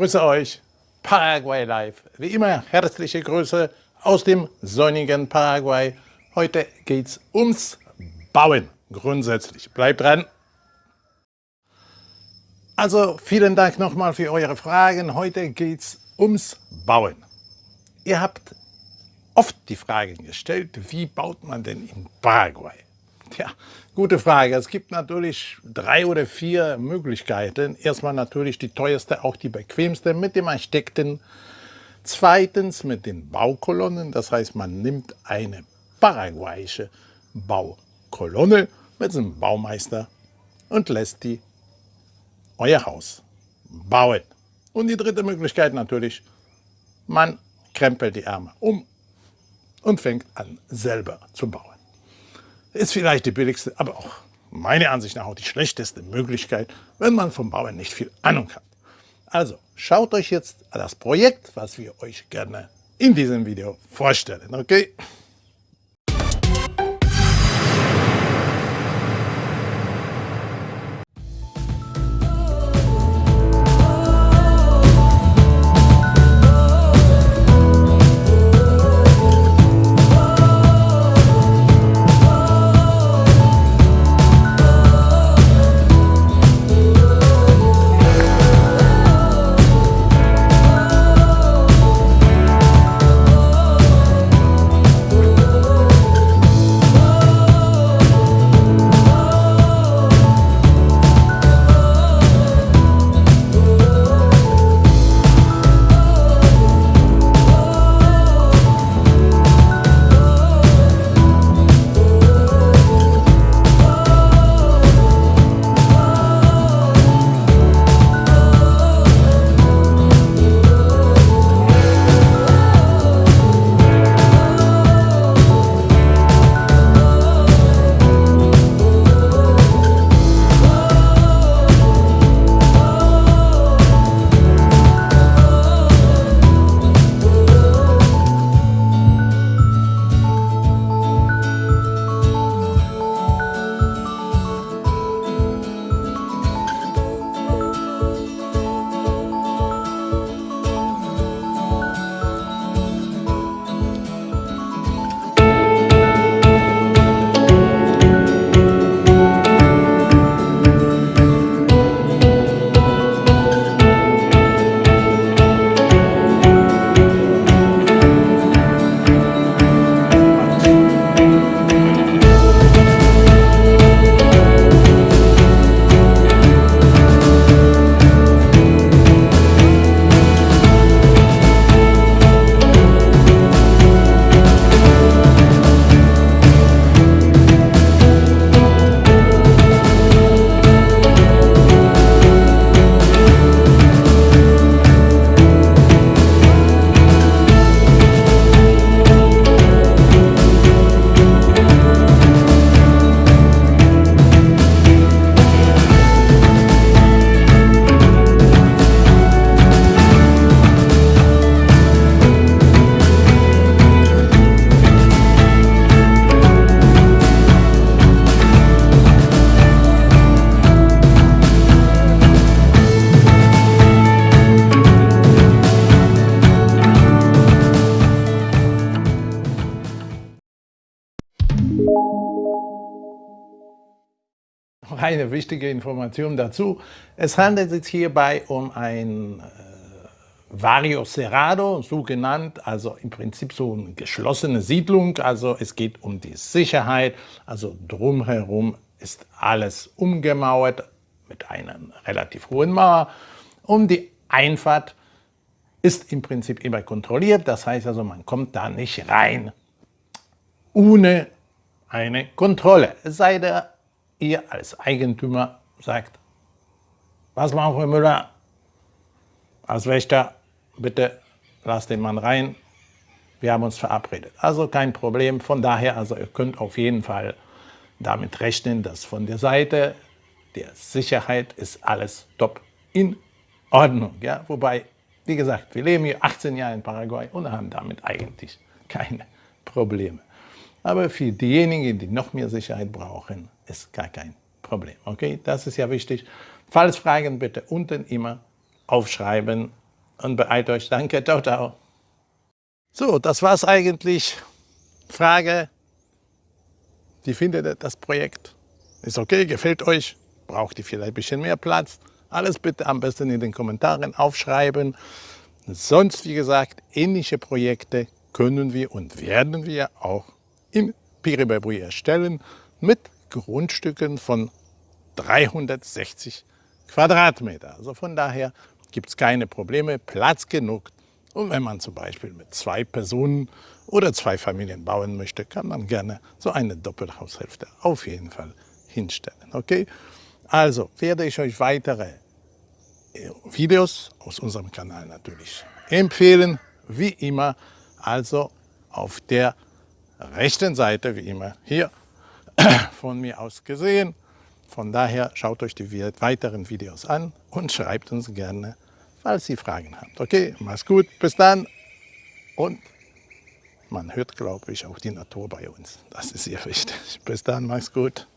grüße euch, Paraguay Live. Wie immer herzliche Grüße aus dem sonnigen Paraguay. Heute geht es ums Bauen grundsätzlich. Bleibt dran! Also vielen Dank nochmal für eure Fragen. Heute geht es ums Bauen. Ihr habt oft die Frage gestellt, wie baut man denn in Paraguay? Tja, gute Frage. Es gibt natürlich drei oder vier Möglichkeiten. Erstmal natürlich die teuerste, auch die bequemste mit dem Architekten. Zweitens mit den Baukolonnen, das heißt man nimmt eine paraguayische Baukolonne mit einem Baumeister und lässt die euer Haus bauen. Und die dritte Möglichkeit natürlich, man krempelt die Ärmel um und fängt an selber zu bauen. Ist vielleicht die billigste, aber auch meiner Ansicht nach auch die schlechteste Möglichkeit, wenn man vom Bauen nicht viel Ahnung hat. Also schaut euch jetzt das Projekt, was wir euch gerne in diesem Video vorstellen. Okay? Noch eine wichtige Information dazu. Es handelt sich hierbei um ein äh, Vario Cerrado, so genannt, also im Prinzip so eine geschlossene Siedlung. Also es geht um die Sicherheit, also drumherum ist alles umgemauert mit einer relativ hohen Mauer. Und die Einfahrt ist im Prinzip immer kontrolliert, das heißt also, man kommt da nicht rein ohne eine Kontrolle. Es sei denn, ihr als Eigentümer sagt, was machen wir Müller? Als Wächter, bitte lasst den Mann rein, wir haben uns verabredet. Also kein Problem, von daher, also ihr könnt auf jeden Fall damit rechnen, dass von der Seite der Sicherheit ist alles top in Ordnung. Ja? Wobei, wie gesagt, wir leben hier 18 Jahre in Paraguay und haben damit eigentlich keine Probleme. Aber für diejenigen, die noch mehr Sicherheit brauchen, ist gar kein Problem. Okay, das ist ja wichtig. Falls Fragen bitte unten immer aufschreiben und beeilt euch. Danke, ciao, ciao. So, das war's eigentlich. Frage, wie findet ihr das Projekt? Ist okay, gefällt euch? Braucht ihr vielleicht ein bisschen mehr Platz? Alles bitte am besten in den Kommentaren aufschreiben. Sonst, wie gesagt, ähnliche Projekte können wir und werden wir auch in Piribebuy erstellen mit Grundstücken von 360 Quadratmeter. Also von daher gibt es keine Probleme, Platz genug. Und wenn man zum Beispiel mit zwei Personen oder zwei Familien bauen möchte, kann man gerne so eine Doppelhaushälfte auf jeden Fall hinstellen. Okay? Also werde ich euch weitere äh, Videos aus unserem Kanal natürlich empfehlen, wie immer. Also auf der rechten Seite, wie immer hier von mir aus gesehen. Von daher schaut euch die weiteren Videos an und schreibt uns gerne, falls ihr Fragen habt. Okay, mach's gut, bis dann und man hört, glaube ich, auch die Natur bei uns. Das ist sehr wichtig. Bis dann, mach's gut.